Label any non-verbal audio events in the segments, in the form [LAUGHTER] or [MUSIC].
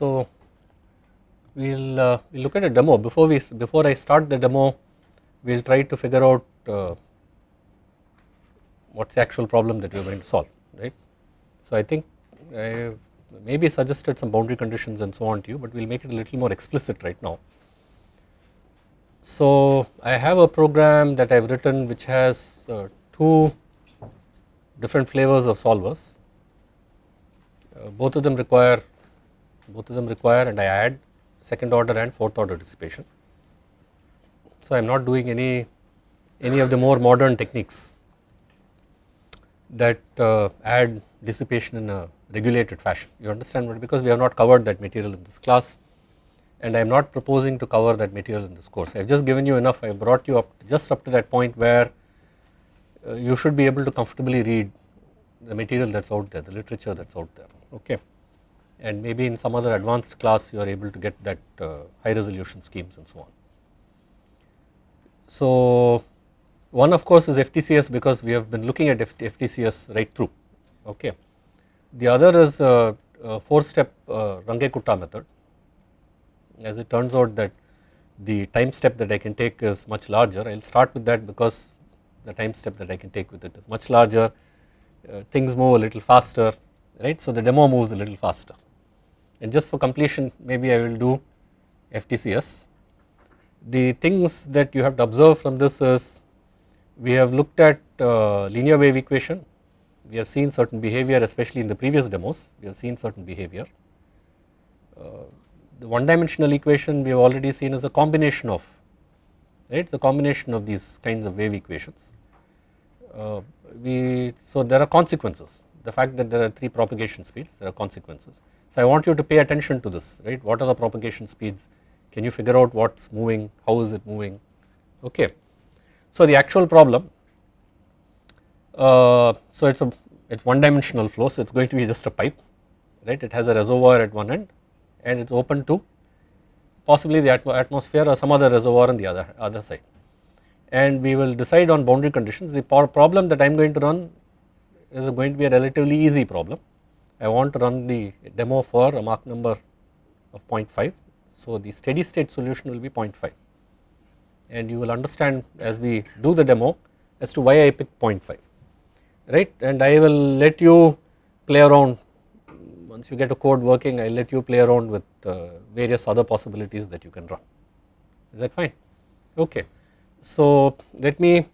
So, we will uh, we'll look at a demo before we before I start the demo we will try to figure out uh, what is the actual problem that we are going to solve right. So, I think I maybe suggested some boundary conditions and so on to you but we will make it a little more explicit right now. So, I have a program that I have written which has uh, two different flavors of solvers uh, both of them require both of them require and I add second order and fourth order dissipation. So, I am not doing any any of the more modern techniques that uh, add dissipation in a regulated fashion. You understand what because we have not covered that material in this class and I am not proposing to cover that material in this course. I have just given you enough. I have brought you up just up to that point where uh, you should be able to comfortably read the material that is out there the literature that is out there. Okay and maybe in some other advanced class you are able to get that uh, high resolution schemes and so on. So one of course is FTCS because we have been looking at FTCS right through okay. The other is a, a 4 step uh, Runge-Kutta method. As it turns out that the time step that I can take is much larger. I will start with that because the time step that I can take with it is much larger. Uh, things move a little faster right? So the demo moves a little faster and just for completion maybe I will do FTCS. The things that you have to observe from this is we have looked at uh, linear wave equation, we have seen certain behavior especially in the previous demos, we have seen certain behavior. Uh, the one dimensional equation we have already seen is a combination of, right, it is a combination of these kinds of wave equations. Uh, we, so there are consequences, the fact that there are 3 propagation speeds, there are consequences. So I want you to pay attention to this, right, what are the propagation speeds, can you figure out what is moving, how is it moving, okay. So the actual problem, uh, so it is a it is one dimensional flow so it is going to be just a pipe right? It has a reservoir at one end and it is open to possibly the atmosphere or some other reservoir on the other other side. And we will decide on boundary conditions. The problem that I am going to run is going to be a relatively easy problem I want to run the demo for a Mach number of 0.5 so the steady state solution will be 0.5 and you will understand as we do the demo as to why I picked 0.5 right? And I will let you play around. Once you get a code working I will let you play around with uh, various other possibilities that you can run. Is that fine? Okay. So let me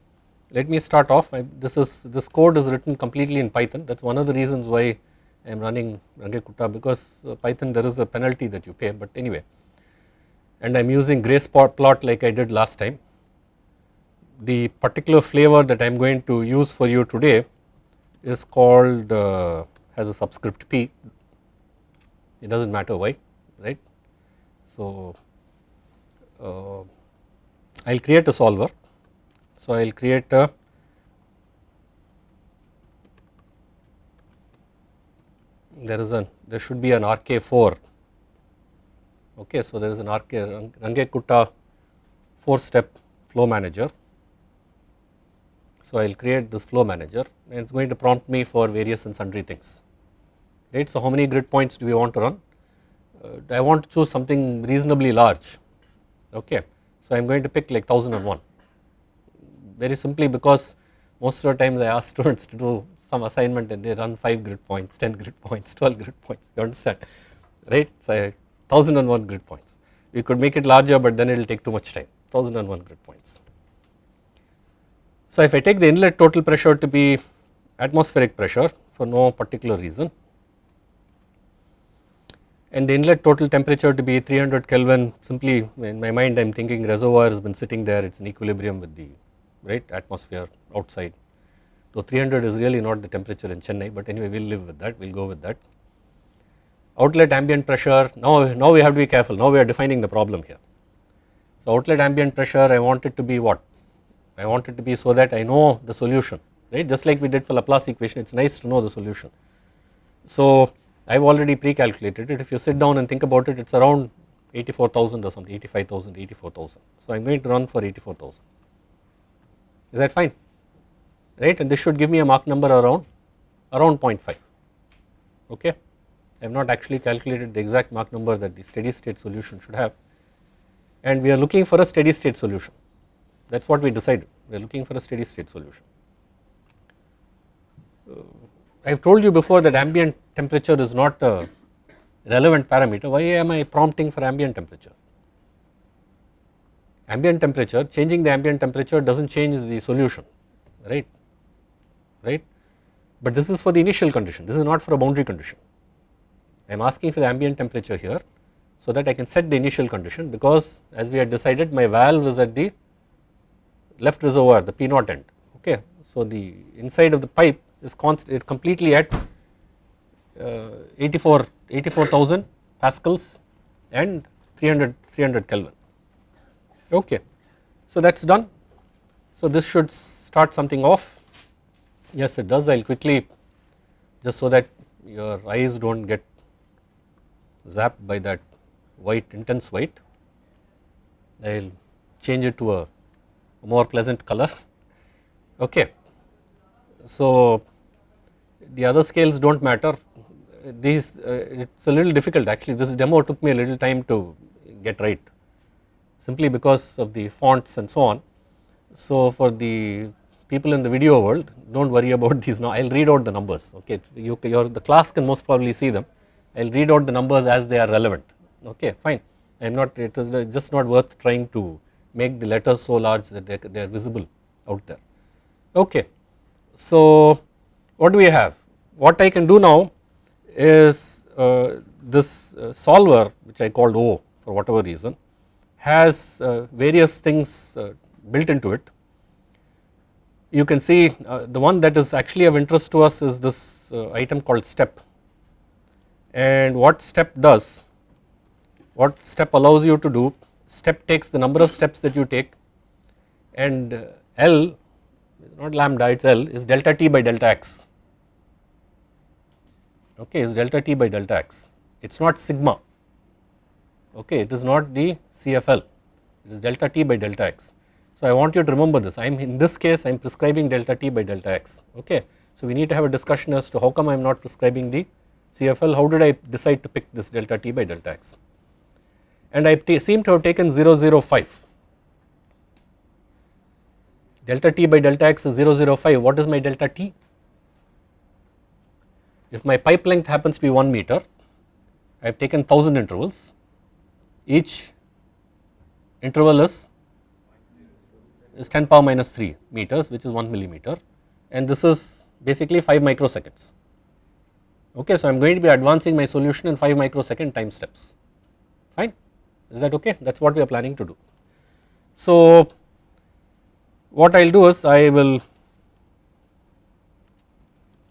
let me start off. I, this is this code is written completely in Python. That is one of the reasons why I am running Runge-Kutta because uh, Python there is a penalty that you pay but anyway and I am using grace plot like I did last time. The particular flavor that I am going to use for you today is called uh, has a subscript p it does not matter why right. So uh, I will create a solver so I will create a there is a there should be an RK4 okay so there is an RK Runge Kutta 4 step flow manager. So I will create this flow manager. And it is going to prompt me for various and sundry things. Right? So how many grid points do we want to run? Uh, I want to choose something reasonably large. Okay so I am going to pick like 1001 very simply because most of the times I ask [LAUGHS] students to do some assignment and they run 5 grid points, 10 grid points, [LAUGHS] 12 grid points. You understand? Right. So 1001 grid points. We could make it larger but then it will take too much time. 1001 grid points. So if I take the inlet total pressure to be atmospheric pressure for no particular reason and the inlet total temperature to be 300 Kelvin simply in my mind I am thinking reservoir has been sitting there. It is in equilibrium with the right atmosphere outside so 300 is really not the temperature in Chennai but anyway we will live with that we will go with that. Outlet ambient pressure now, now we have to be careful now we are defining the problem here. So outlet ambient pressure I want it to be what? I want it to be so that I know the solution right just like we did for Laplace equation it is nice to know the solution. So I have already pre-calculated it if you sit down and think about it it is around 84,000 or something 85,000 84,000 so I am going to run for 84,000 is that fine right? And this should give me a Mach number around around 0.5 okay? I have not actually calculated the exact Mach number that the steady state solution should have. And we are looking for a steady state solution. That is what we decided. We are looking for a steady state solution. Uh, I have told you before that ambient temperature is not a relevant parameter. Why am I prompting for ambient temperature? Ambient temperature changing the ambient temperature does not change the solution right right? But this is for the initial condition. This is not for a boundary condition. I am asking for the ambient temperature here so that I can set the initial condition because as we had decided my valve is at the left reservoir the P naught end okay. So the inside of the pipe is constant completely at uh, 84 84,000 pascals and 300 300 Kelvin okay. So that is done. So this should start something off yes it does I will quickly just so that your eyes do not get zapped by that white intense white I will change it to a more pleasant color [LAUGHS] okay. So the other scales do not matter these uh, it is a little difficult actually this demo took me a little time to get right simply because of the fonts and so on. So for the people in the video world do not worry about [LAUGHS] these now I will read out the numbers okay you your the class can most probably see them I will read out the numbers as they are relevant okay fine I am not it is just not worth trying to make the letters so large that they, they are visible out there okay. So what do we have what I can do now is uh, this uh, solver which I called O for whatever reason has uh, various things uh, built into it. You can see uh, the one that is actually of interest to us is this uh, item called step. And what step does what step allows you to do step takes the number of steps that you take and uh, L not lambda it is L is delta t by delta x. Okay is delta t by delta x. It is not sigma. Okay it is not the CFL it is delta t by delta x. So I want you to remember this. I am in this case I am prescribing delta t by delta x okay. So we need to have a discussion as to how come I am not prescribing the CFL how did I decide to pick this delta t by delta x? And I seem to have taken 005 delta t by delta x is 005 what is my delta t? If my pipe length happens to be 1 meter I have taken 1000 intervals. Each interval is is 10 power minus 3 meters which is 1 millimeter and this is basically 5 microseconds. Okay. So I am going to be advancing my solution in 5 microsecond time steps. Fine? Is that okay? That is what we are planning to do. So what I will do is I will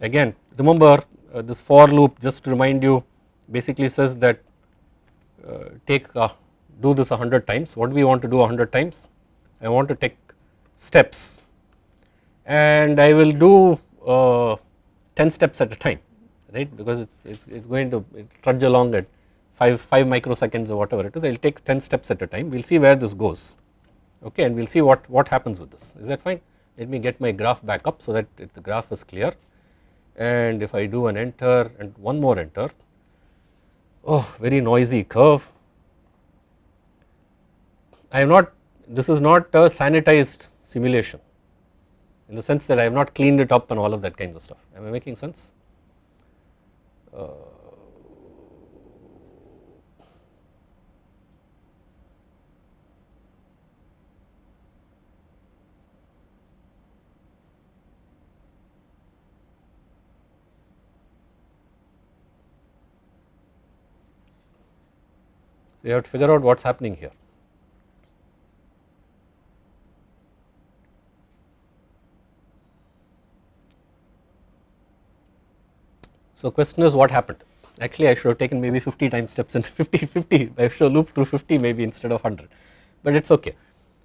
again remember uh, this for loop just to remind you basically says that uh, take uh, do this 100 times. What do we want to do 100 times? I want to take steps. And I will do uh, 10 steps at a time right? Because it's it's, it's going to trudge along at 5 5 microseconds or whatever it is. I will take 10 steps at a time. We will see where this goes okay? And we will see what what happens with this. Is that fine? Let me get my graph back up so that it, the graph is clear. And if I do an enter and one more enter oh very noisy curve. I am not this is not a sanitized simulation. In the sense that I have not cleaned it up and all of that kinds of stuff. Am I making sense? Uh, So, you have to figure out what is happening here. So question is what happened? Actually I should have taken maybe 50 time steps and [LAUGHS] 50 50 I should have looped through 50 maybe instead of 100 but it is okay.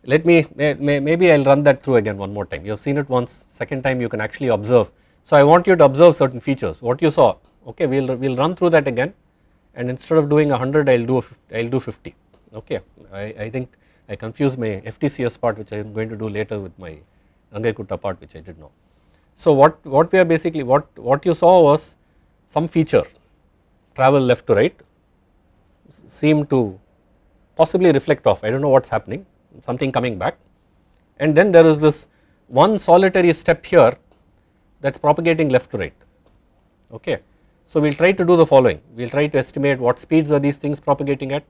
Let me may, may, maybe I will run that through again one more time. You have seen it once. Second time you can actually observe. So I want you to observe certain features. What you saw. Okay we will we'll run through that again. And instead of doing 100 I will do I will do 50 okay. I, I think I confused my FTCS part which I am going to do later with my Runge-Kutta part which I did not. So what, what we are basically what, what you saw was some feature travel left to right seem to possibly reflect off. I do not know what is happening something coming back. And then there is this one solitary step here that is propagating left to right. Okay. So we will try to do the following. We will try to estimate what speeds are these things propagating at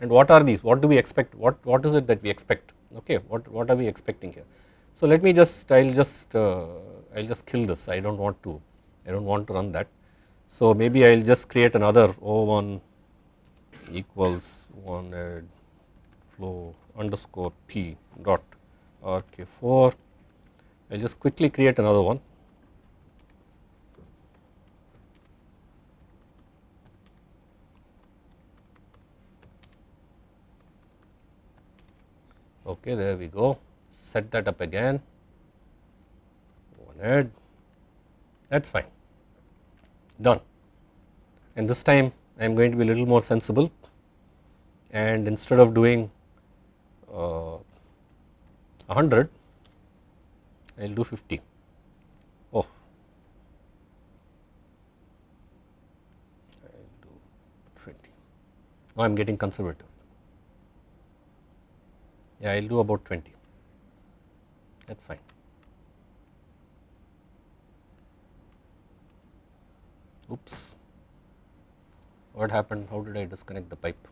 and what are these? What do we expect? What what is it that we expect? Okay. What what are we expecting here. So let me just I will just uh, I will just kill this. I do not want to I do not want to run that. So maybe I will just create another O1 equals 1 add flow underscore p dot rk4 I will just quickly create another one. Okay there we go. Set that up again. One add. That is fine done. And this time I am going to be a little more sensible and instead of doing uh, 100 I will do 50 oh. I will do 20 now I am getting conservative. Yeah I will do about 20 that is fine. Oops, what happened? How did I disconnect the pipe?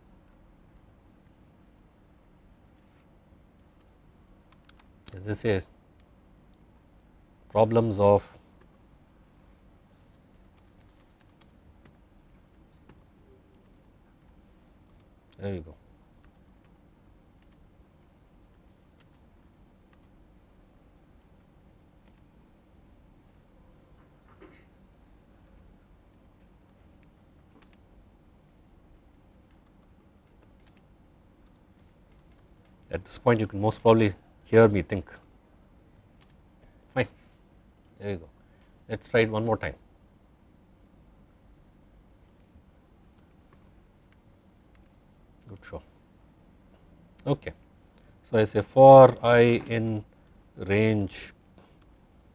Is this a problems of there you go. At this point you can most probably hear me think. Fine. There you go. Let us try it one more time. Good show. Okay. So I say for i in range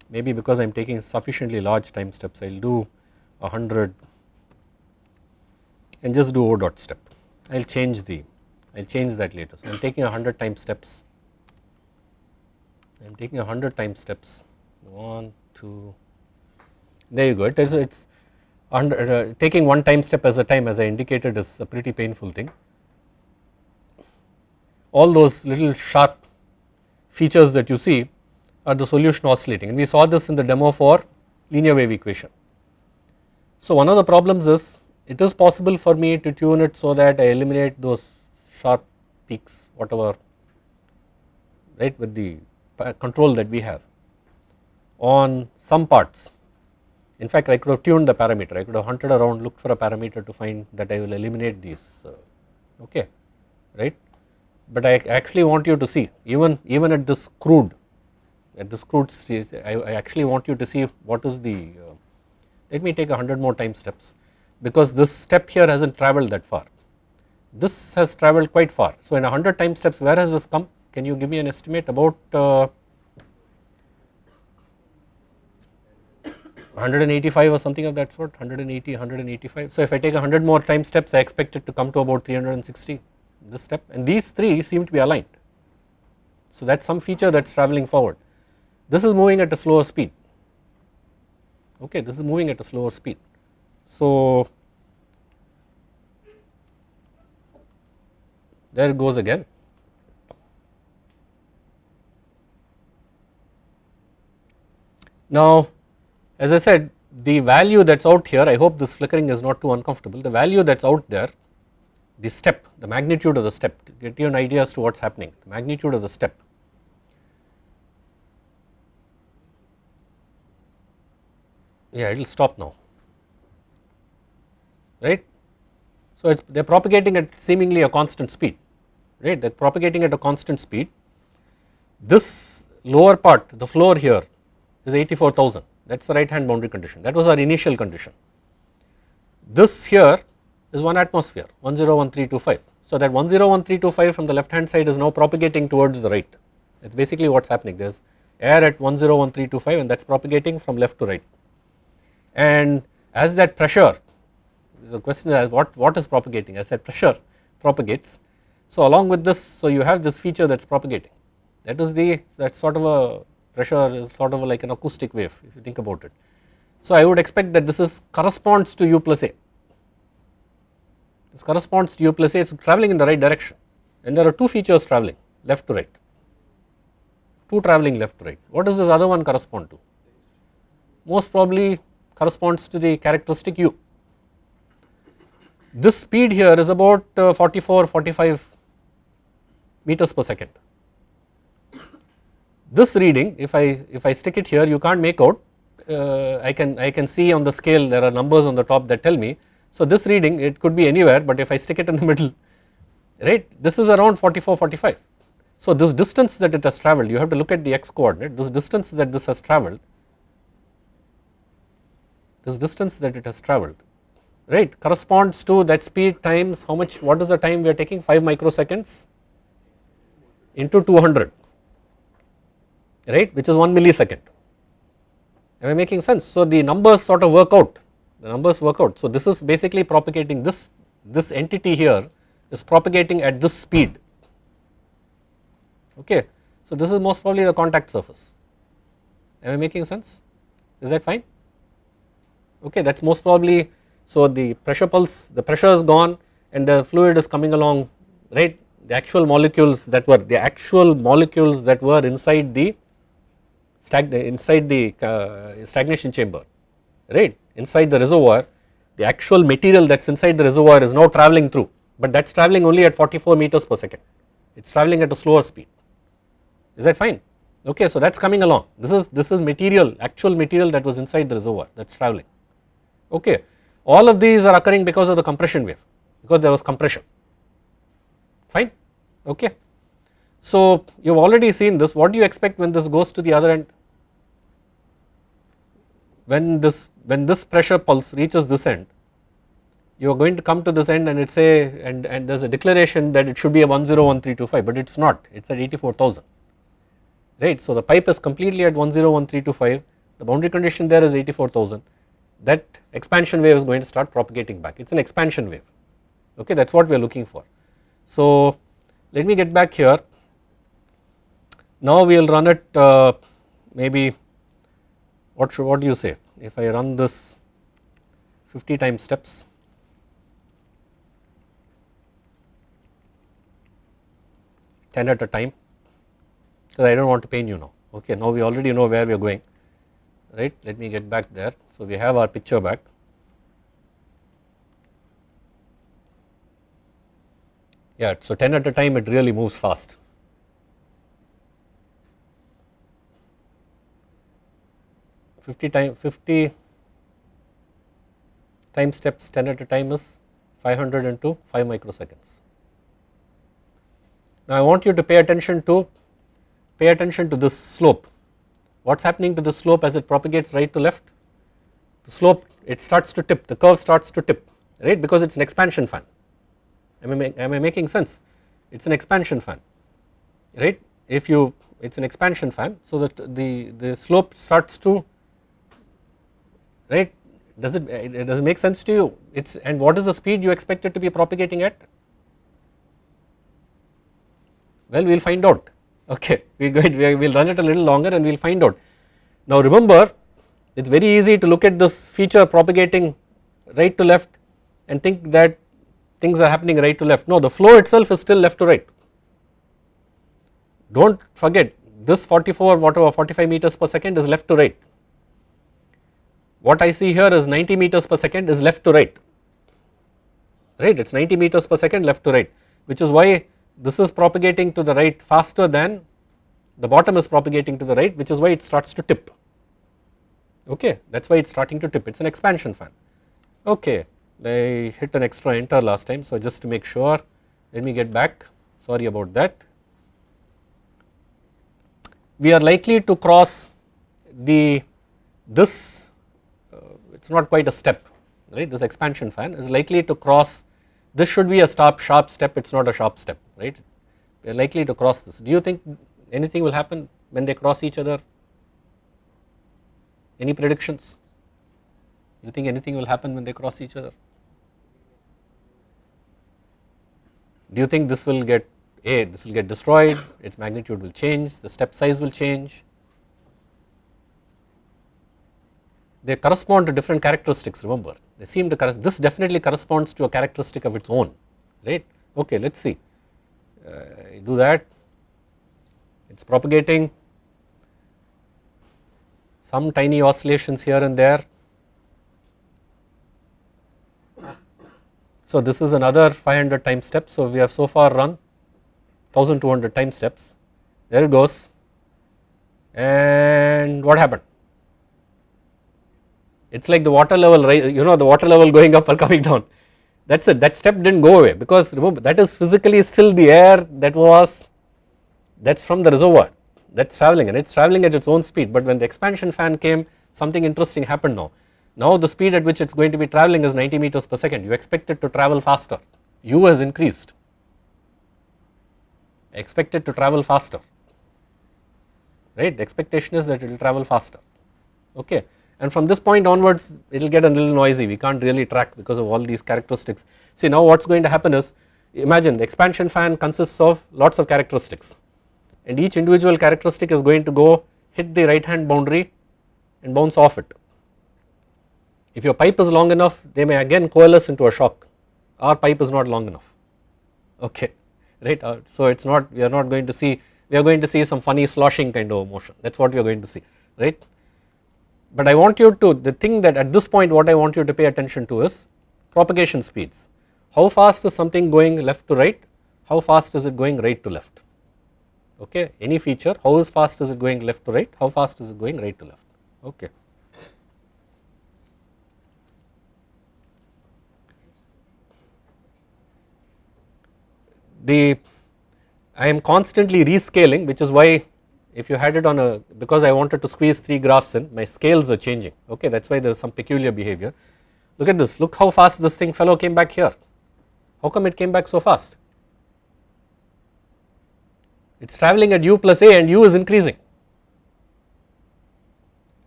maybe because I am taking sufficiently large time steps I will do 100 and just do O dot step. I will change the I will change that later. So I am taking 100 time steps, I am taking 100 time steps, 1, 2, there you go, it is it's under, uh, taking one time step as a time as I indicated is a pretty painful thing. All those little sharp features that you see are the solution oscillating and we saw this in the demo for linear wave equation. So one of the problems is it is possible for me to tune it so that I eliminate those sharp peaks whatever right with the control that we have on some parts. In fact, I could have tuned the parameter, I could have hunted around looked for a parameter to find that I will eliminate these uh, okay right. But I actually want you to see even even at this crude at this crude stage I, I actually want you to see what is the uh, let me take a 100 more time steps because this step here has not travelled that far this has travelled quite far. So in 100 time steps where has this come? Can you give me an estimate about uh, 185 or something of that sort? 180 185 so if I take 100 more time steps I expect it to come to about 360 this step. And these three seem to be aligned. So that is some feature that is travelling forward. This is moving at a slower speed. Okay this is moving at a slower speed. So there it goes again. Now as I said the value that is out here I hope this flickering is not too uncomfortable. The value that is out there the step the magnitude of the step to get you an idea as to what is happening the magnitude of the step. Yeah it will stop now. Right? So they are propagating at seemingly a constant speed right? They are propagating at a constant speed. This lower part the floor here is 84,000 that is the right hand boundary condition. That was our initial condition. This here is 1 atmosphere 101325 so that 101325 from the left hand side is now propagating towards the right. That is basically what is happening. There is air at 101325 and that is propagating from left to right. And as that pressure the question is what, what is propagating? I said pressure propagates. So along with this so you have this feature that is propagating. That is the that sort of a pressure is sort of like an acoustic wave if you think about it. So I would expect that this is corresponds to u plus a. This corresponds to u plus a. Is travelling in the right direction. And there are two features travelling left to right. Two travelling left to right. What does this other one correspond to? Most probably corresponds to the characteristic u. This speed here is about uh, 44 45 meters per second. This reading if I if I stick it here you can't make out. Uh, I can I can see on the scale there are numbers on the top that tell me. So this reading it could be anywhere but if I stick it in the [LAUGHS] middle right this is around 44 45 so this distance that it has travelled you have to look at the x coordinate this distance that this has travelled this distance that it has travelled right corresponds to that speed times how much what is the time we are taking? 5 microseconds into 200 right which is 1 millisecond. Am I making sense. So the numbers sort of work out. The numbers work out. So this is basically propagating this this entity here is propagating at this speed. Okay. So this is most probably the contact surface. Am I making sense? Is that fine? Okay that is most probably so the pressure pulse the pressure is gone and the fluid is coming along right the actual molecules that were the actual molecules that were inside the inside the uh, stagnation chamber right? Inside the reservoir the actual material that is inside the reservoir is now travelling through but that is travelling only at 44 meters per second. It is travelling at a slower speed. Is that fine? Okay so that is coming along. This is this is material actual material that was inside the reservoir that is travelling okay all of these are occurring because of the compression wave because there was compression. Fine okay. So you have already seen this. What do you expect when this goes to the other end? When this when this pressure pulse reaches this end you are going to come to this end and it say and, and there is a declaration that it should be a 101325 but it is not. It is at 84000 right. So the pipe is completely at 101325 the boundary condition there is 84000 that expansion wave is going to start propagating back. It is an expansion wave. Okay? That is what we are looking for. So let me get back here. Now we will run it uh, maybe what should what do you say? If I run this 50 times steps. Ten at a time. Because I do not want to pain you now. Okay now we already know where we are going. Right? Let me get back there. So we have our picture back yeah so 10 at a time it really moves fast. Fifty time fifty time steps 10 at a time is 500 into 5 microseconds. Now I want you to pay attention to pay attention to this slope. What is happening to the slope as it propagates right to left? The slope it starts to tip the curve starts to tip right? Because it is an expansion fan am I, am I making sense? It is an expansion fan right? If you it is an expansion fan so that the, the slope starts to right? Does it, it does it make sense to you? It's and what is the speed you expect it to be propagating at? Well we will find out. Okay we [LAUGHS] we will run it a little longer and we will find out. Now remember it is very easy to look at this feature propagating right to left and think that things are happening right to left. No the flow itself is still left to right. Do not forget this 44 whatever 45 meters per second is left to right. What I see here is 90 meters per second is left to right. Right it is 90 meters per second left to right which is why this is propagating to the right faster than the bottom is propagating to the right which is why it starts to tip. Okay that is why it is starting to tip. It is an expansion fan. Okay I hit an extra enter last time so just to make sure let me get back. Sorry about that. We are likely to cross the this uh, it is not quite a step right? This expansion fan is likely to cross this should be a sharp sharp step it is not a sharp step right? We are likely to cross this. Do you think anything will happen when they cross each other? Any predictions? You think anything will happen when they cross each other do you think this will get A this will get destroyed its magnitude will change the step size will change? They correspond to different characteristics remember. They seem to this definitely corresponds to a characteristic of its own right? Okay let us see. Uh, do that it is propagating. Some tiny oscillations here and there So, this is another 500 time steps. So, we have so far run 1200 time steps. There it goes. And what happened? It is like the water level you know the water level going up or coming down. That is it. That step did not go away because remember that is physically still the air that was that is from the reservoir. That is travelling and it is travelling at its own speed. But when the expansion fan came something interesting happened now now the speed at which it is going to be travelling is 90 meters per second, you expect it to travel faster, u has increased, expect it to travel faster, right. The expectation is that it will travel faster, okay. And from this point onwards, it will get a little noisy, we can't really track because of all these characteristics. See now what is going to happen is, imagine the expansion fan consists of lots of characteristics. And each individual characteristic is going to go hit the right hand boundary and bounce off it if your pipe is long enough they may again coalesce into a shock. Our pipe is not long enough. Okay [LAUGHS] right? Uh, so it is not we are not going to see we are going to see some funny sloshing kind of motion. That is what we are going to see right. But I want you to the thing that at this point what I want you to pay attention to is propagation speeds. How fast is something going left to right? How fast is it going right to left? Okay any feature how fast is it going left to right? How fast is it going right to left? Okay. The I am constantly rescaling which is why if you had it on a because I wanted to squeeze 3 graphs in my scales are changing. Okay that is why there is some peculiar behavior. Look at this. Look how fast this thing fellow came back here. How come it came back so fast? It is travelling at u plus a and u is increasing.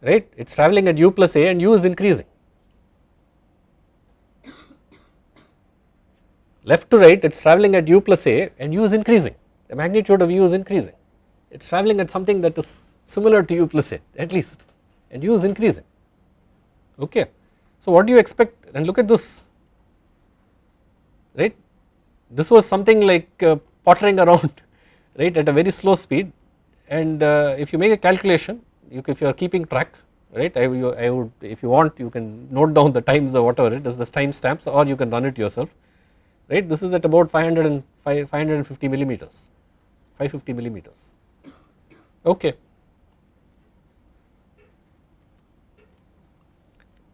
Right? It is travelling at u plus a and u is increasing left to right it is travelling at u plus a and u is increasing. The magnitude of u is increasing. It is travelling at something that is similar to u plus a at least. And u is increasing. Okay. So what do you expect? And look at this. Right? This was something like uh, pottering around [LAUGHS] right at a very slow speed. And uh, if you make a calculation you, if you are keeping track right I, you, I would if you want you can note down the times or whatever it is the time stamps or you can run it yourself right? This is at about 500 and 550 millimeters 550 millimeters. Okay.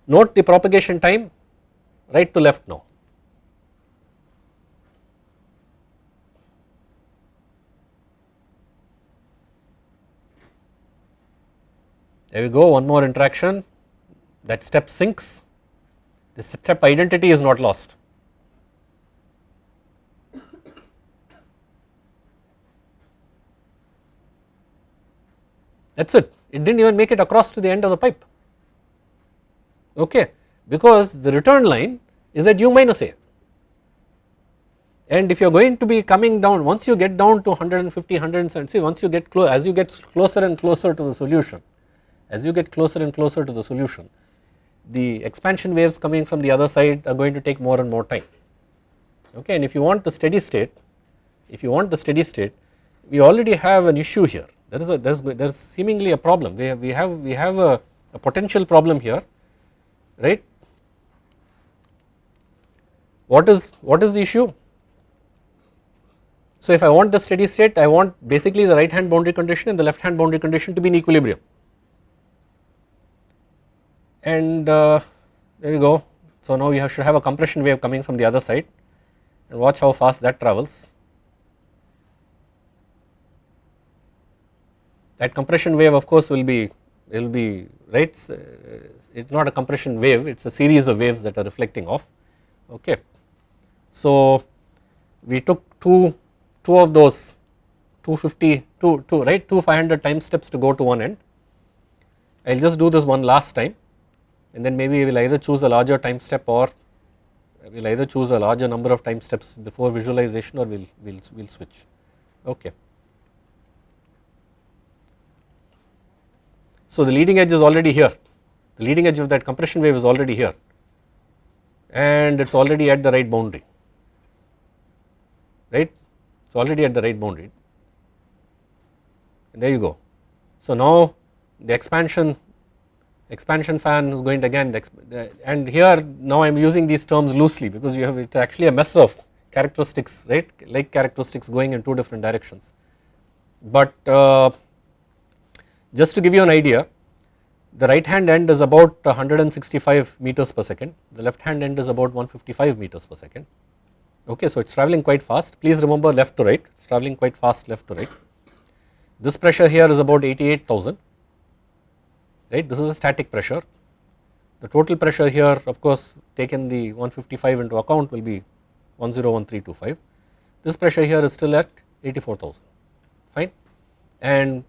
Note the propagation time right to left now. There we go one more interaction. That step sinks. The step identity is not lost that is it. It did not even make it across to the end of the pipe. Okay. Because the return line is at u minus a. And if you are going to be coming down once you get down to 150 170 see once you get close as you get closer and closer to the solution as you get closer and closer to the solution the expansion waves coming from the other side are going to take more and more time. Okay. And if you want the steady state if you want the steady state we already have an issue here there is a there is there is seemingly a problem. We have we have we have a, a potential problem here right? What is what is the issue? So if I want the steady state I want basically the right hand boundary condition and the left hand boundary condition to be in equilibrium. And uh, there we go. So now you have should have a compression wave coming from the other side. And watch how fast that travels that compression wave of course will be will be right? It uh, is not a compression wave it is a series of waves that are reflecting off. Okay. So we took two two of those 250 two, two right? Two 500 time steps to go to one end. I will just do this one last time. And then maybe we will either choose a larger time step or we will either choose a larger number of time steps before visualization or we will we'll, we'll switch. Okay. So the leading edge is already here. The leading edge of that compression wave is already here. And it is already at the right boundary. Right? It is already at the right boundary. And there you go. So now the expansion expansion fan is going to again and here now I am using these terms loosely because you have it actually a mess of characteristics right? Like characteristics going in two different directions. But uh, just to give you an idea the right hand end is about 165 meters per second the left hand end is about 155 meters per second okay so it is travelling quite fast please remember left to right it is travelling quite fast left to right. This pressure here is about 88,000 right this is a static pressure. The total pressure here of course taken the 155 into account will be 101325. This pressure here is still at 84,000 fine and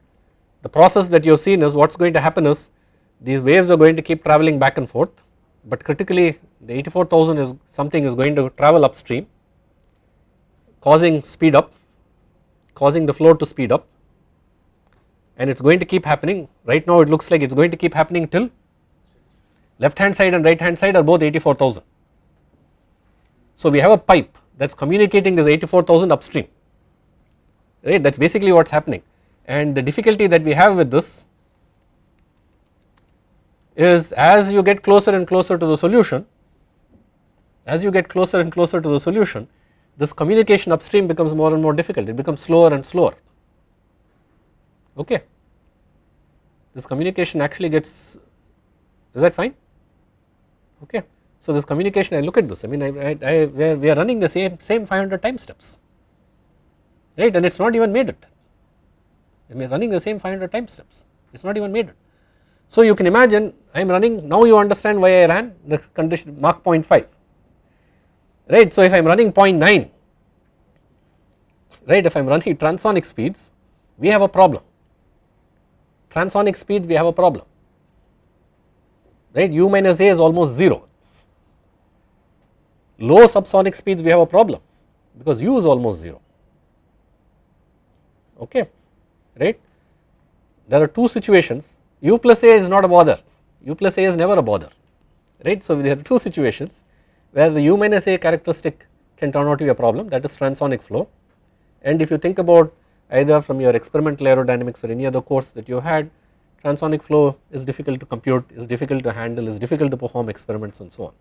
the process that you have seen is what is going to happen is these waves are going to keep travelling back and forth but critically the 84,000 is something is going to travel upstream causing speed up causing the flow to speed up and it is going to keep happening. Right now it looks like it is going to keep happening till left hand side and right hand side are both 84,000. So we have a pipe that is communicating this 84,000 upstream right? That is basically what is happening and the difficulty that we have with this is as you get closer and closer to the solution as you get closer and closer to the solution this communication upstream becomes more and more difficult. It becomes slower and slower. Okay. This communication actually gets is that fine? Okay. So this communication I look at this. I mean I, I, I we, are, running the same same 500 time steps. Right? And it is not even made it I mean running the same 500 time steps. It is not even made it. So you can imagine I am running now you understand why I ran the condition Mach 0.5 right? So if I am running 0.9 right? If I am running transonic speeds we have a problem. Transonic speeds we have a problem. Right? U minus a is almost 0 low subsonic speeds we have a problem because u is almost 0 okay right? There are two situations. U plus a is not a bother. U plus a is never a bother right? So there are two situations where the u minus a characteristic can turn out to be a problem that is transonic flow. And if you think about either from your experimental aerodynamics or any other course that you had transonic flow is difficult to compute is difficult to handle is difficult to perform experiments and so on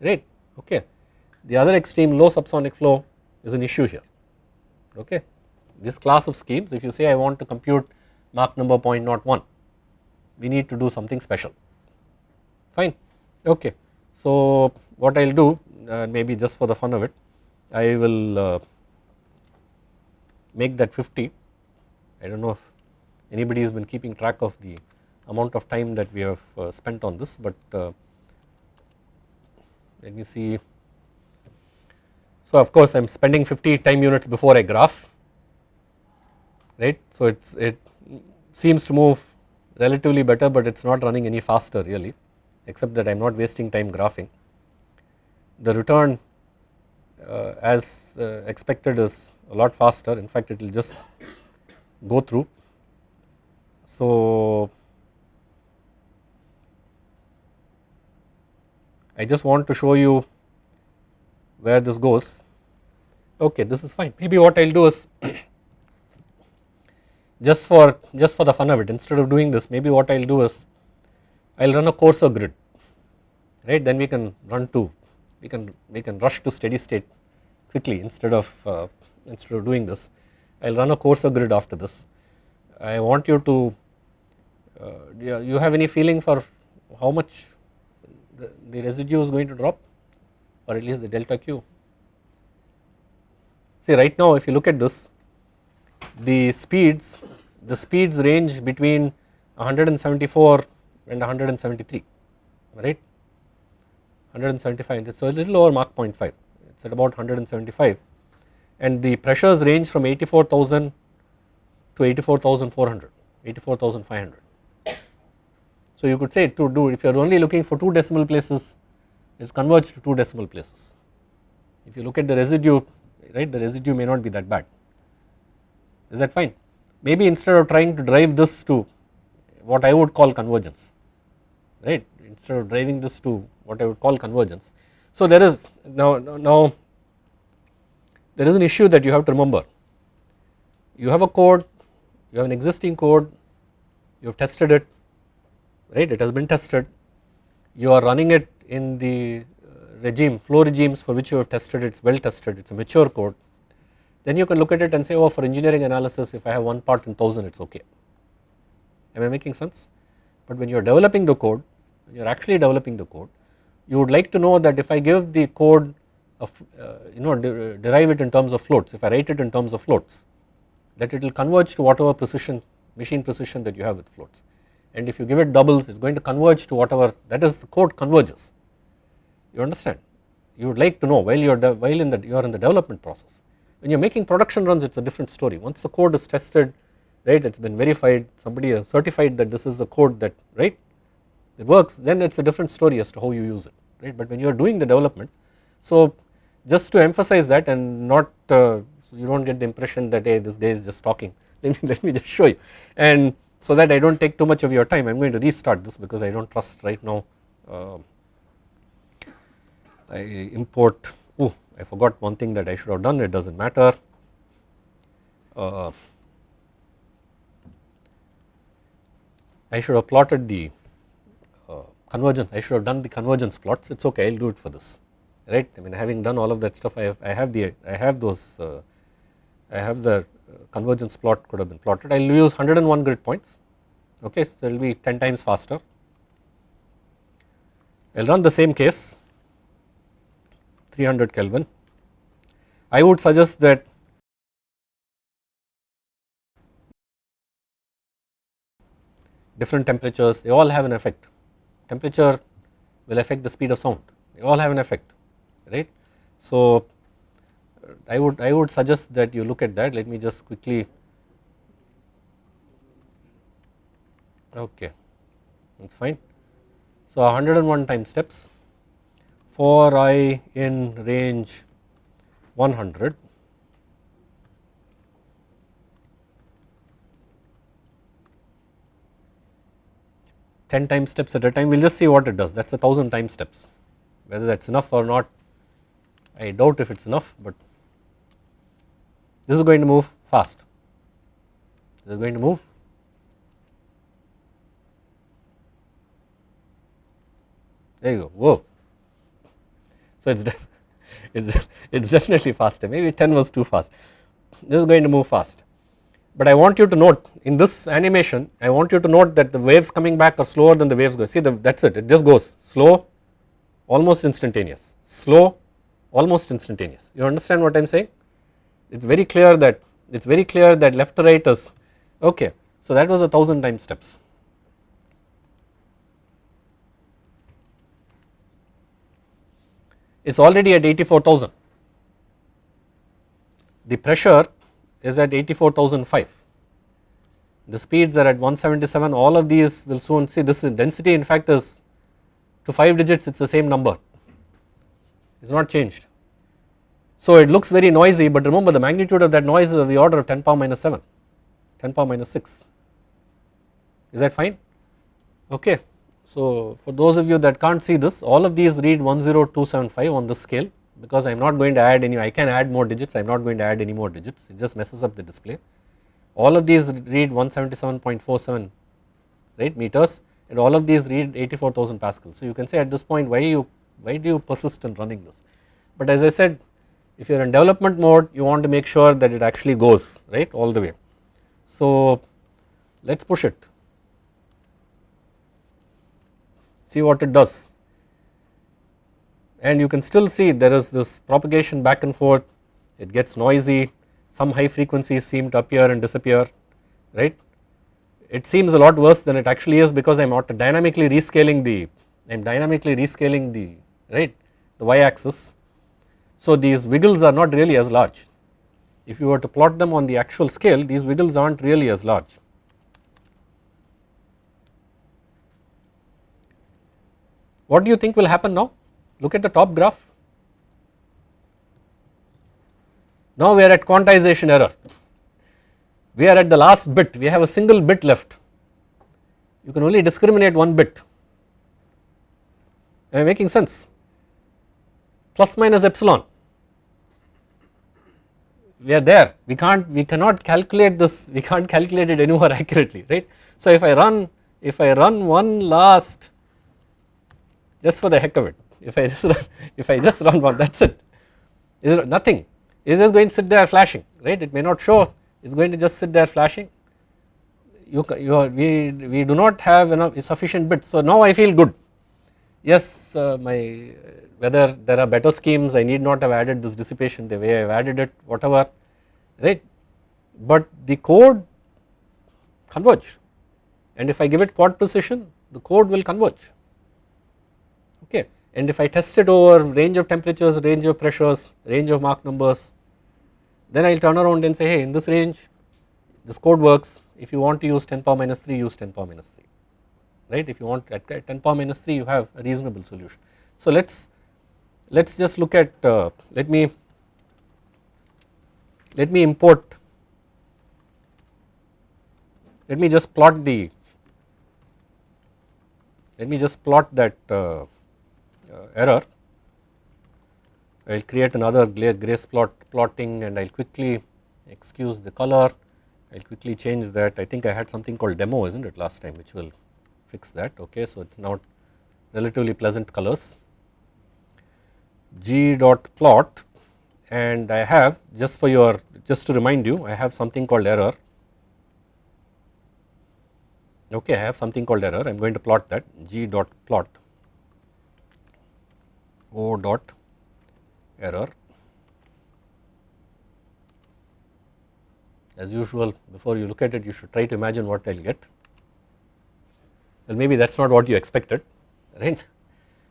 right? Okay. The other extreme low subsonic flow is an issue here okay. This class of schemes if you say I want to compute Mach number 0.01 we need to do something special. Fine. Okay. So what I will do uh, maybe just for the fun of it I will uh, make that 50 I do not know if anybody has been keeping track of the amount of time that we have uh, spent on this but uh, let me see. So of course I am spending 50 time units before I graph right? So it's it seems to move relatively better but it is not running any faster really except that I am not wasting time graphing. The return uh, as uh, expected is a lot faster. In fact it will just go through. So I just want to show you where this goes. Okay this is fine. Maybe what I will do is just for just for the fun of it instead of doing this maybe what I will do is I will run a coarser grid right then we can run to we can we can rush to steady state quickly instead of uh, instead of doing this I will run a coarser grid after this. I want you to uh, you have any feeling for how much the, the residue is going to drop or at least the delta q. See right now if you look at this the speeds the speeds range between 174 and 173 right 175 it is a little over Mach 0.5 it is at about 175 and the pressures range from 84,000 to 84,400, 84,500. So you could say to do if you are only looking for two decimal places it is converged to 2 decimal places. If you look at the residue right the residue may not be that bad is that fine. Maybe instead of trying to drive this to what I would call convergence right? Instead of driving this to what I would call convergence. So there is now, now there is an issue that you have to remember. You have a code you have an existing code you have tested it right? It has been tested. You are running it in the uh, regime flow regimes for which you have tested it is well tested it is a mature code then you can look at it and say oh for engineering analysis if I have one part in 1000 it is okay. Am I making sense? But when you are developing the code you are actually developing the code you would like to know that if I give the code of uh, you know de derive it in terms of floats if I write it in terms of floats that it will converge to whatever precision machine precision that you have with floats. And if you give it doubles it is going to converge to whatever that is the code converges. You understand? You would like to know while you are while in the you are in the development process when you are making production runs it is a different story. Once the code is tested right it has been verified somebody has certified that this is the code that right it works then it is a different story as to how you use it right? But when you are doing the development so just to emphasize that and not uh, so you do not get the impression that hey this guy is just talking. [LAUGHS] Let me, let me just show you. And so that I do not take too much of your time. I am going to restart this because I do not trust right now uh, I import I forgot one thing that I should have done it does not matter. Uh, I should have plotted the uh, convergence I should have done the convergence plots it is okay I will do it for this right? I mean having done all of that stuff I have I have the I have those uh, I have the uh, convergence plot could have been plotted. I will use 101 grid points okay so it will be 10 times faster. I will run the same case 300 Kelvin. I would suggest that different temperatures they all have an effect. Temperature will affect the speed of sound. They all have an effect right. So I would I would suggest that you look at that. Let me just quickly okay that is fine. So 101 time steps for i in range 100 10 time steps at a time. We will just see what it does. That is a thousand time steps. Whether that is enough or not I doubt if it is enough but this is going to move fast. This is going to move. There you go. Whoa so it's [LAUGHS] it's it's definitely faster maybe 10 was too fast. This is going to move fast. But I want you to note in this animation I want you to note that the waves coming back are slower than the waves go. See the, that's it. It just goes slow almost instantaneous. Slow almost instantaneous. You understand what I am saying? It is very clear that it is very clear that left to right is okay. So that was a thousand time steps is already at 84,000 the pressure is at 84,005 the speeds are at 177 all of these will soon see this density in fact is to 5 digits it is the same number it is not changed so it looks very noisy but remember the magnitude of that noise is of the order of 10 power minus 7, 10 power minus 6. Is that fine? Okay. So for those of you that can't see this all of these read 10275 on this scale because I am not going to add any I can add more digits I am not going to add any more digits it just messes up the display. All of these read 177.47 right meters and all of these read 84,000 pascals. So you can say at this point why you why do you persist in running this but as I said if you are in development mode you want to make sure that it actually goes right all the way. So let us push it see what it does. And you can still see there is this propagation back and forth. It gets noisy. Some high frequencies seem to appear and disappear right? It seems a lot worse than it actually is because I am dynamically rescaling the I am dynamically rescaling the right the y axis so these wiggles are not really as large. If you were to plot them on the actual scale these wiggles are not really as large. What do you think will happen now? look at the top graph. Now we are at quantization error, we are at the last bit, we have a single bit left, you can only discriminate one bit, am I making sense? Plus minus epsilon, we are there, we can't, we cannot calculate this, we can't calculate it anymore [LAUGHS] accurately, right. So if I run, if I run one last just for the heck of it, if I [LAUGHS] just run, if I just run one that is it, is it nothing, it is just going to sit there flashing right, it may not show, it is going to just sit there flashing, you, you are, we, we do not have enough sufficient bits, so now I feel good, yes uh, my whether there are better schemes I need not have added this dissipation the way I have added it whatever right, but the code converge. And if I give it quad precision the code will converge and if I test it over range of temperatures, range of pressures, range of Mach numbers then I will turn around and say hey in this range this code works. If you want to use 10 power minus 3 use 10 power minus 3 right? If you want at 10 power minus 3 you have a reasonable solution. So let us let us just look at uh, let me let me import let me just plot the let me just plot that uh, Uh, error. I will create another grace plot plotting and I will quickly excuse the color. I will quickly change that. I think I had something called demo isn't it last time which will fix that. Okay so it is now relatively pleasant colors. G dot plot and I have just for your just to remind you I have something called error. Okay I have something called error. I am going to plot that g dot plot o dot error as usual before you look at it you should try to imagine what I will get well maybe that is not what you expected right.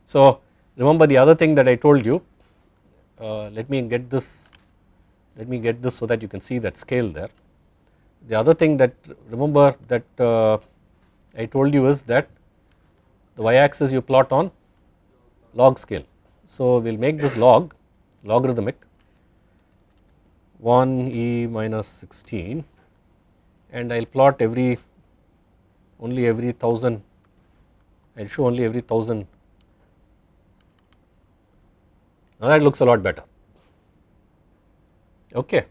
So remember the other thing that I told you uh, let me get this let me get this so that you can see that scale there. The other thing that remember that uh, I told you is that the y axis you plot on log scale. So we will make this log logarithmic 1 e minus 16 and I will plot every only every 1000 I will show only every 1000 now that looks a lot better. Okay.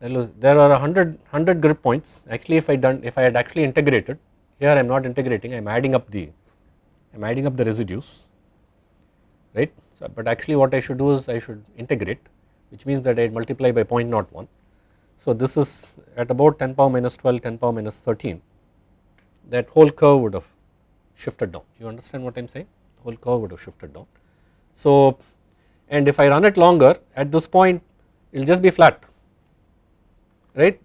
There are 100 100 grid points. Actually if I done if I had actually integrated here I am not integrating I am adding up the I am adding up the residues right. So, but actually what I should do is I should integrate which means that I multiply by 0.01. So this is at about 10 power minus 12 10 power minus 13 that whole curve would have shifted down you understand what I am saying the whole curve would have shifted down. So and if I run it longer at this point it will just be flat right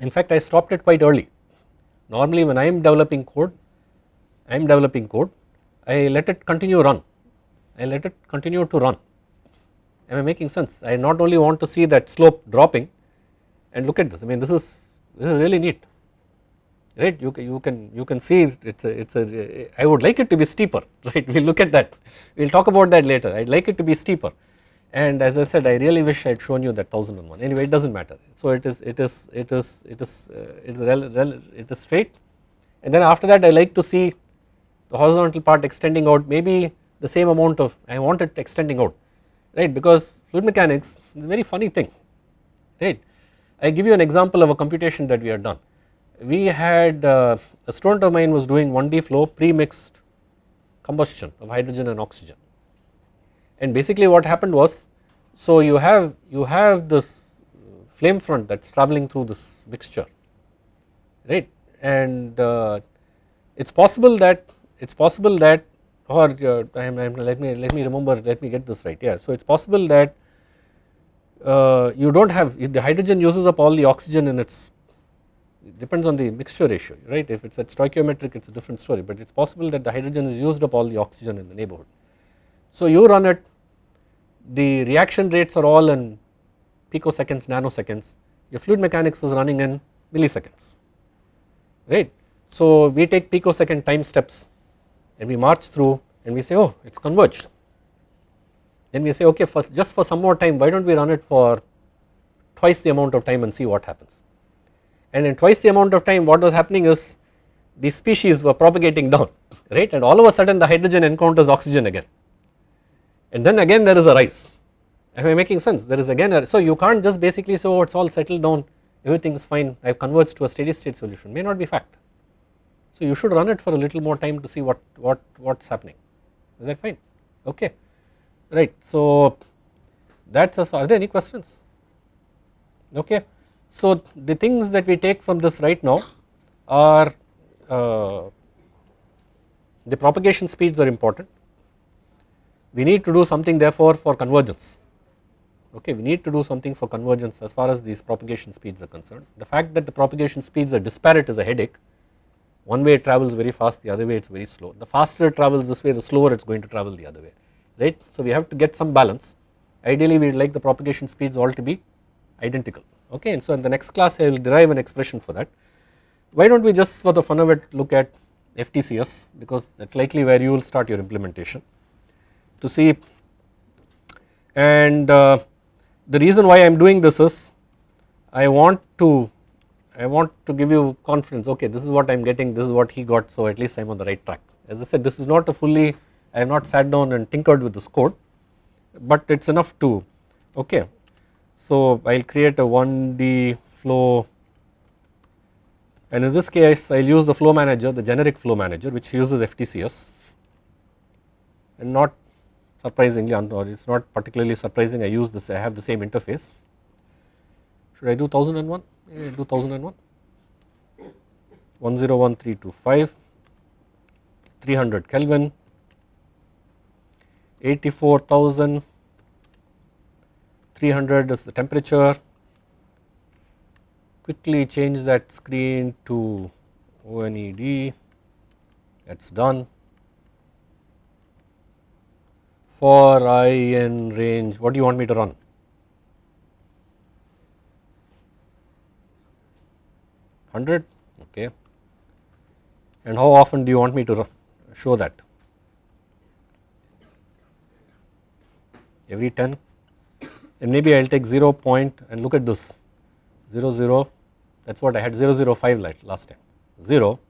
in fact I stopped it quite early Normally when I am developing code, I am developing code, I let it continue run, I let it continue to run. Am I making sense? I not only want to see that slope dropping and look at this, I mean this is this is really neat, right? You can you can you can see it's a it's a I would like it to be steeper, [LAUGHS] right? We'll look at that. We'll talk about that later. I'd like it to be steeper and as I said I really wish I had shown you that 1001 anyway it does not matter. So it is it is it is it is uh, it is rel, rel, it is straight and then after that I like to see the horizontal part extending out maybe the same amount of I want it extending out right because fluid mechanics is a very funny thing right. I give you an example of a computation that we had done. We had uh, a student of mine was doing 1D flow pre-mixed combustion of hydrogen and oxygen and basically what happened was so you have you have this flame front that is traveling through this mixture right and uh, it is possible that it is possible that or uh, I am, I am, let me let me remember let me get this right. Yeah so it is possible that uh, you do not have the hydrogen uses up all the oxygen in its it depends on the mixture ratio right? If it is at stoichiometric it is a different story but it is possible that the hydrogen is used up all the oxygen in the neighborhood. So you run it the reaction rates are all in picoseconds, nanoseconds, your fluid mechanics is running in milliseconds, right. So we take picosecond time steps and we march through and we say oh it is converged. Then we say okay just for some more time why do not we run it for twice the amount of time and see what happens. And in twice the amount of time what was happening is the species were propagating down [LAUGHS] right? And all of a sudden the hydrogen encounters oxygen again. And then again there is a rise. Am I making sense? There is again a, so you can't just basically say oh it is all settled down. Everything is fine. I have converged to a steady state solution. May not be fact. So you should run it for a little more time to see what what what is happening. Is that fine? Okay. Right. So that is as far are there any questions? Okay. So the things that we take from this right now are uh, the propagation speeds are important. We need to do something therefore for convergence. Okay. We need to do something for convergence as far as these propagation speeds are concerned. The fact that the propagation speeds are disparate is a headache one way it travels very fast the other way it is very slow. The faster it travels this way the slower it is going to travel the other way right? So we have to get some balance. Ideally we would like the propagation speeds all to be identical okay? And so in the next class I will derive an expression for that. Why do not we just for the fun of it look at FTCS because that is likely where you will start your implementation to see. And uh, the reason why I am doing this is I want to I want to give you confidence okay this is what I am getting this is what he got so at least I am on the right track as I said this is not a fully I have not sat down and tinkered with this code but it is enough to okay. So I will create a 1D flow and in this case I will use the flow manager the generic flow manager which uses FTCS and not surprisingly or it is not particularly surprising I use this I have the same interface. Should I do 1001? Yeah, do 1001 101325 300 Kelvin. 84,000 300 is the temperature. Quickly change that screen to ONED that is done. For i in range. What do you want me to run? Hundred okay. And how often do you want me to show that? Every 10 and maybe I will take 0 point and look at this. 0 0 that is what I had 0 0 5 last time. 0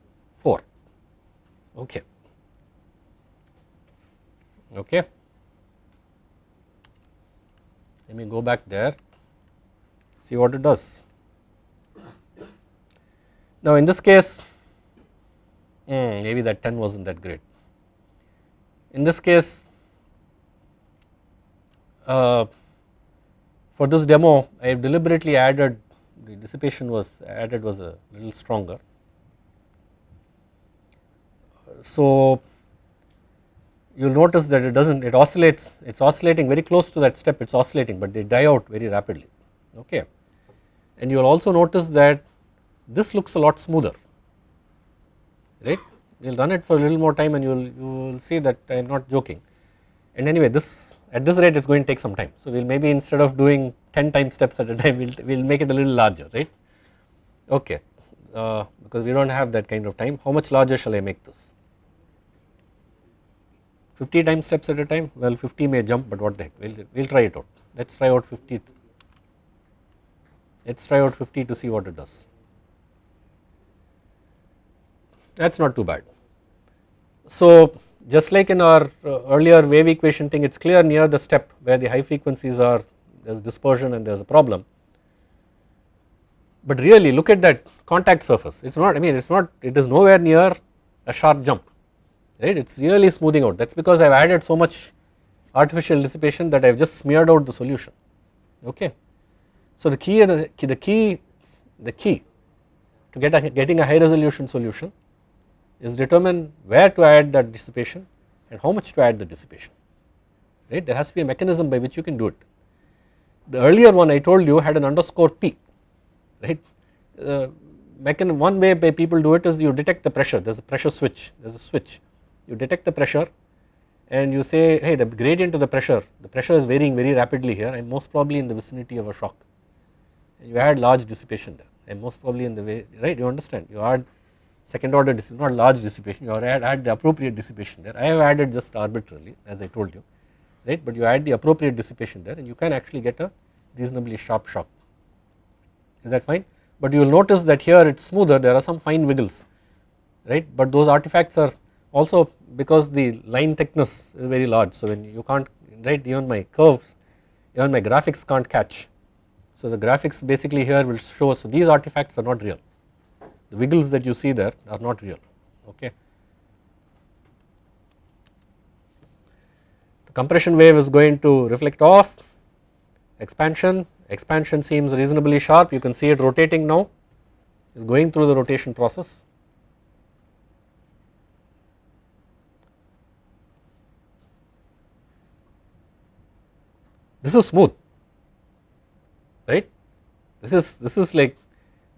4 okay. Okay. Let me go back there see what it does. Now in this case hmm, maybe that 10 was not that great. In this case uh, for this demo I have deliberately added the dissipation was added was a little stronger. So you will notice that it does not it oscillates it is oscillating very close to that step it is oscillating but they die out very rapidly okay and you will also notice that this looks a lot smoother right? We will run it for a little more time and you will you will see that I am not joking. And anyway this at this rate it is going to take some time. So we will maybe instead of doing 10 time steps at a time we will we'll make it a little larger right? Okay uh, because we do not have that kind of time. How much larger shall I make this? 50 time steps at a time? Well 50 may jump but what the heck. We will we'll try it out. Let us try out 50 let us try out 50 to see what it does that is not too bad. So just like in our uh, earlier wave equation thing it is clear near the step where the high frequencies are there is dispersion and there is a problem but really look at that contact surface it is not I mean it is not it is nowhere near a sharp jump right it is really smoothing out that is because I have added so much artificial dissipation that I have just smeared out the solution okay. So the key the, the key the key to get a, getting a high resolution solution is determine where to add that dissipation and how much to add the dissipation right? There has to be a mechanism by which you can do it. The earlier one I told you had an underscore P right? Uh, one way by people do it is you detect the pressure. There is a pressure switch. There is a switch. You detect the pressure and you say hey the gradient of the pressure the pressure is varying very rapidly here I am most probably in the vicinity of a shock. You add large dissipation there am most probably in the way right? You understand? You add second order dissipation not large dissipation you add, add the appropriate dissipation there. I have added just arbitrarily as I told you right? But you add the appropriate dissipation there and you can actually get a reasonably sharp shock. Is that fine? But you will notice that here it is smoother there are some fine wiggles right? But those artifacts are also because the line thickness is very large so when you can't right even my curves even my graphics can't catch. So the graphics basically here will show so these artifacts are not real the wiggles that you see there are not real okay? The compression wave is going to reflect off expansion expansion seems reasonably sharp you can see it rotating now is going through the rotation process. This is smooth right? This is this is like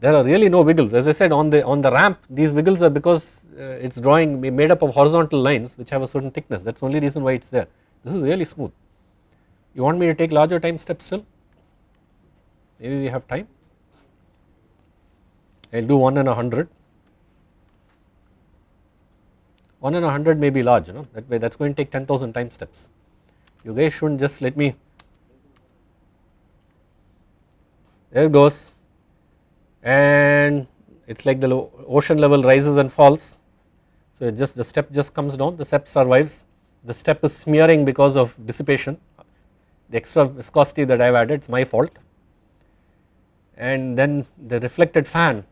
there are really no wiggles. As I said on the on the ramp these wiggles are because uh, it is drawing made up of horizontal lines which have a certain thickness. That is only reason why it is there. This is really smooth. You want me to take larger time steps still? Maybe we have time? I will do 1 in a 100 1 in a 100 may be large you know. That way that is going to take 10,000 time steps. You guys should not just let me. There it goes and it is like the ocean level rises and falls. So it just the step just comes down the step survives. The step is smearing because of dissipation. The extra viscosity that I have added it is my fault. And then the reflected fan.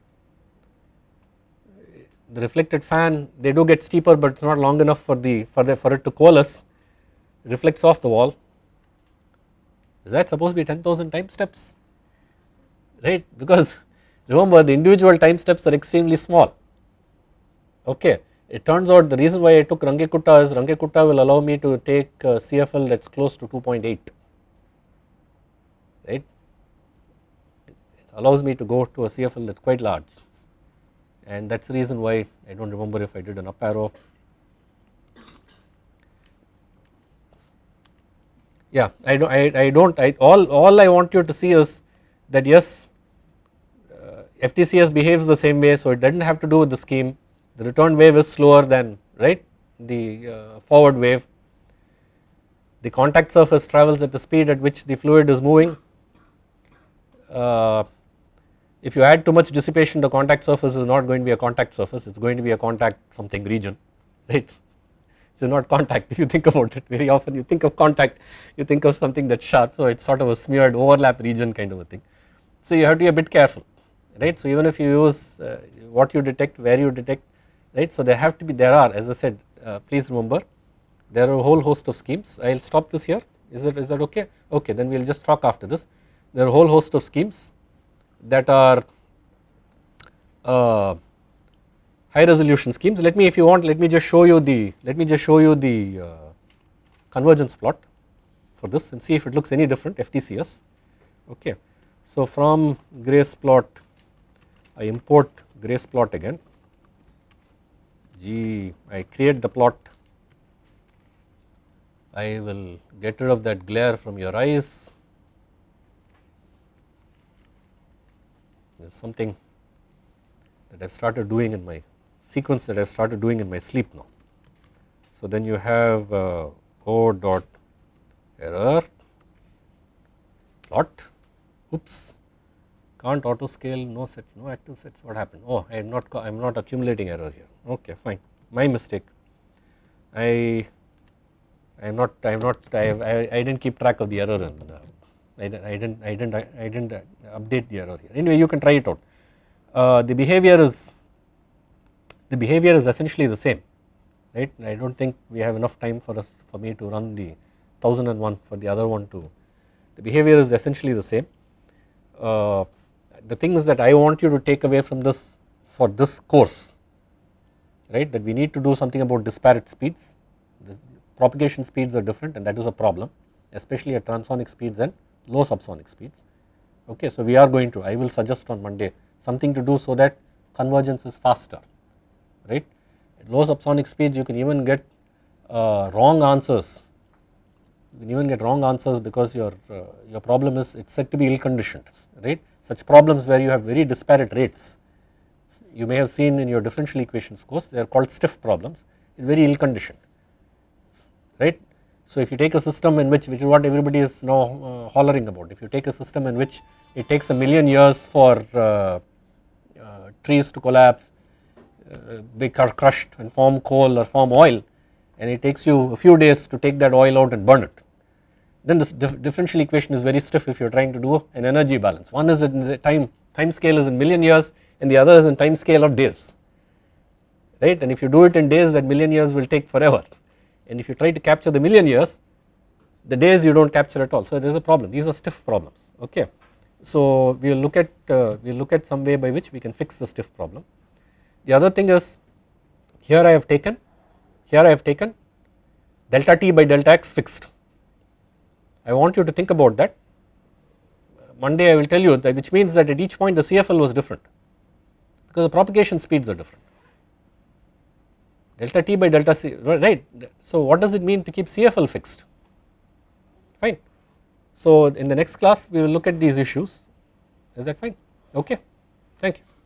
The reflected fan they do get steeper but it is not long enough for the for the for it to coalesce. Reflects off the wall. Is that supposed to be 10,000 time steps? Right? Because remember the individual time steps are extremely small. Okay. It turns out the reason why I took Runge-Kutta is Runge-Kutta will allow me to take uh, CFL that is close to 2.8 right? It allows me to go to a CFL that is quite large. And that is the reason why I do not remember if I did an up arrow. Yeah I do I, I don't I all all I want you to see is that yes FTCS behaves the same way so it does not have to do with the scheme. The return wave is slower than right the uh, forward wave. The contact surface travels at the speed at which the fluid is moving. Uh, if you add too much dissipation the contact surface is not going to be a contact surface it is going to be a contact something region [LAUGHS] right? It is not contact [LAUGHS] if you think about it. Very often you think of contact you think of something that is sharp so it is sort of a smeared overlap region kind of a thing. So you have to be a bit careful right. So even if you use uh, what you detect, where you detect, right. So there have to be, there are as I said, uh, please remember there are a whole host of schemes. I will stop this here. Is that is that okay? Okay, then we will just talk after this. There are a whole host of schemes that are uh, high resolution schemes. Let me, if you want, let me just show you the, let me just show you the uh, convergence plot for this and see if it looks any different FTCS. Okay. So from Grace plot I import Grace plot again. G I create the plot. I will get rid of that glare from your eyes. There is something that I have started doing in my sequence that I have started doing in my sleep now. So then you have uh, O dot error plot oops can't auto scale no sets no active sets. What happened? Oh I am not I am not accumulating error here. Okay fine. My mistake. I I am not I am not I, I, I didn't keep track of the error and uh, I, I didn't I didn't I, didn't update the error here. Anyway you can try it out. Uh, the behavior is the behavior is essentially the same right? I do not think we have enough time for us for me to run the 1001 for the other one too the behavior is essentially the same. Uh, the things that I want you to take away from this for this course right? That we need to do something about disparate speeds. The propagation speeds are different and that is a problem especially at transonic speeds and low subsonic speeds. Okay so we are going to I will suggest on Monday something to do so that convergence is faster right? At low subsonic speeds you can even get uh, wrong answers. You can even get wrong answers because your uh, your problem is it's said to be ill conditioned right such problems where you have very disparate rates you may have seen in your differential equations course they are called stiff problems is very ill conditioned right. So if you take a system in which which is what everybody is now uh, hollering about if you take a system in which it takes a million years for uh, uh, trees to collapse uh, be crushed and form coal or form oil and it takes you a few days to take that oil out and burn it then this dif differential equation is very stiff if you are trying to do an energy balance. One is in the time time scale is in million years and the other is in time scale of days. Right? And if you do it in days that million years will take forever. And if you try to capture the million years the days you do not capture at all. So there is a problem. These are stiff problems. Okay. So we will look at uh, we will look at some way by which we can fix the stiff problem. The other thing is here I have taken here I have taken delta t by delta x fixed. I want you to think about that Monday I will tell you that which means that at each point the CFL was different because the propagation speeds are different delta t by delta c right. So what does it mean to keep CFL fixed fine. So in the next class we will look at these issues is that fine okay thank you.